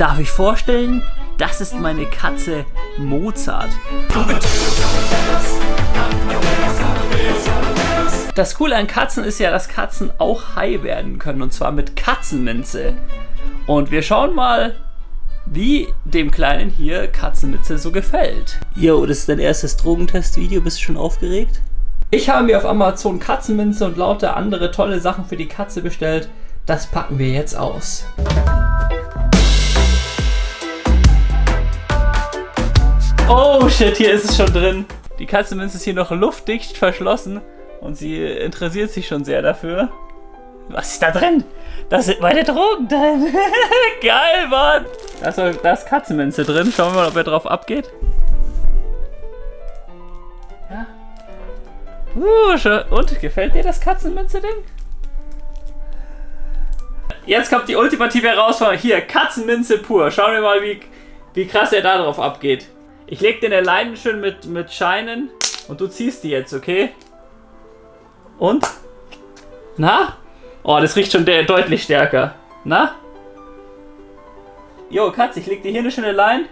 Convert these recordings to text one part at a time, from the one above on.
Darf ich vorstellen, das ist meine Katze Mozart. Das Coole an Katzen ist ja, dass Katzen auch high werden können und zwar mit Katzenminze. Und wir schauen mal, wie dem Kleinen hier Katzenminze so gefällt. Jo, das ist dein erstes Drogentest-Video. Bist du schon aufgeregt? Ich habe mir auf Amazon Katzenminze und lauter andere tolle Sachen für die Katze bestellt. Das packen wir jetzt aus. Oh shit, hier ist es schon drin. Die Katzenminze ist hier noch luftdicht verschlossen und sie interessiert sich schon sehr dafür. Was ist da drin? Da sind meine Drogen drin. Geil, Mann. Da ist, da ist Katzenminze drin. Schauen wir mal, ob er drauf abgeht. Ja. Uh, und, gefällt dir das Katzenminze-Ding? Jetzt kommt die ultimative Herausforderung. Hier, Katzenminze pur. Schauen wir mal, wie, wie krass er da drauf abgeht. Ich leg den Leinen schön mit, mit Scheinen und du ziehst die jetzt, okay? Und? Na? Oh, das riecht schon deutlich stärker. Na? Jo, Katz, ich leg dir hier eine schöne Line.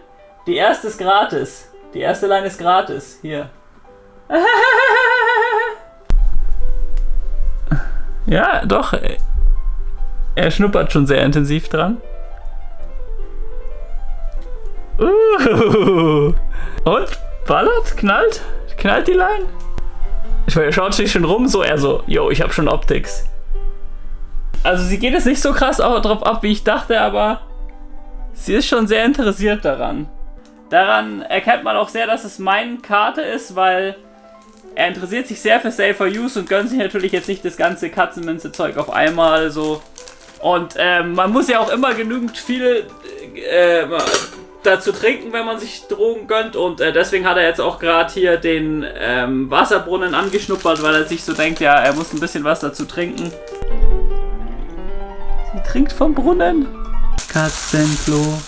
Die erste ist gratis. Die erste Line ist gratis. Hier. ja, doch. Er schnuppert schon sehr intensiv dran. Uh. Und? Ballert? Knallt? Knallt die Line? Ich meine, er schaut sich schon rum, so er so, yo, ich habe schon Optics. Also sie geht jetzt nicht so krass drauf ab, wie ich dachte, aber sie ist schon sehr interessiert daran. Daran erkennt man auch sehr, dass es meine Karte ist, weil er interessiert sich sehr für Safer Use und gönnt sich natürlich jetzt nicht das ganze Katzenminze-Zeug auf einmal so. Und ähm, man muss ja auch immer genügend viel äh, dazu trinken, wenn man sich Drogen gönnt. Und äh, deswegen hat er jetzt auch gerade hier den ähm, Wasserbrunnen angeschnuppert, weil er sich so denkt, ja, er muss ein bisschen was dazu trinken. Sie trinkt vom Brunnen. Katzenklo,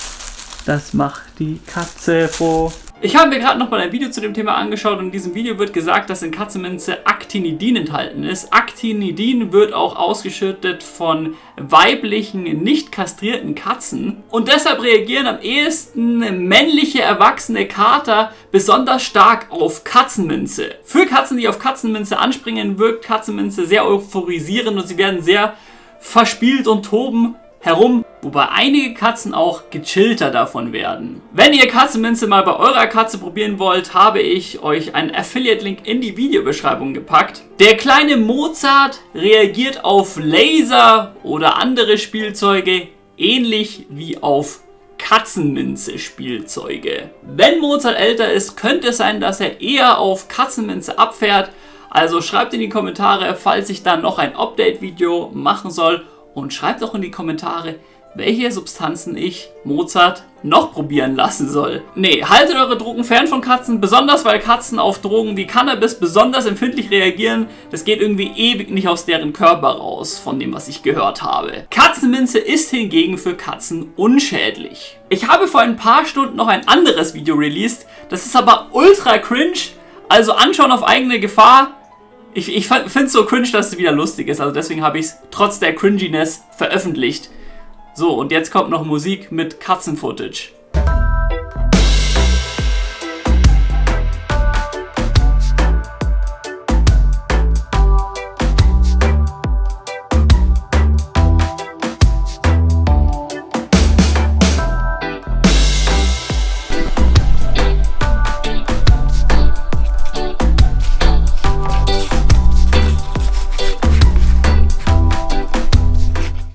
das macht die Katze froh. Ich habe mir gerade nochmal ein Video zu dem Thema angeschaut und in diesem Video wird gesagt, dass in Katzenminze Actinidin enthalten ist. Actinidin wird auch ausgeschüttet von weiblichen, nicht kastrierten Katzen und deshalb reagieren am ehesten männliche erwachsene Kater besonders stark auf Katzenminze. Für Katzen, die auf Katzenminze anspringen, wirkt Katzenminze sehr euphorisierend und sie werden sehr verspielt und toben herum, wobei einige Katzen auch gechillter davon werden. Wenn ihr Katzenminze mal bei eurer Katze probieren wollt, habe ich euch einen Affiliate-Link in die Videobeschreibung gepackt. Der kleine Mozart reagiert auf Laser oder andere Spielzeuge ähnlich wie auf Katzenminze Spielzeuge. Wenn Mozart älter ist, könnte es sein, dass er eher auf Katzenminze abfährt. Also schreibt in die Kommentare, falls ich dann noch ein Update-Video machen soll und schreibt auch in die Kommentare, welche Substanzen ich, Mozart, noch probieren lassen soll. Nee, haltet eure Drogen fern von Katzen, besonders weil Katzen auf Drogen wie Cannabis besonders empfindlich reagieren. Das geht irgendwie ewig nicht aus deren Körper raus, von dem, was ich gehört habe. Katzenminze ist hingegen für Katzen unschädlich. Ich habe vor ein paar Stunden noch ein anderes Video released, das ist aber ultra cringe, also anschauen auf eigene Gefahr. Ich, ich finde es so cringe, dass es wieder lustig ist. Also deswegen habe ich es trotz der Cringiness veröffentlicht. So, und jetzt kommt noch Musik mit Katzen-Footage.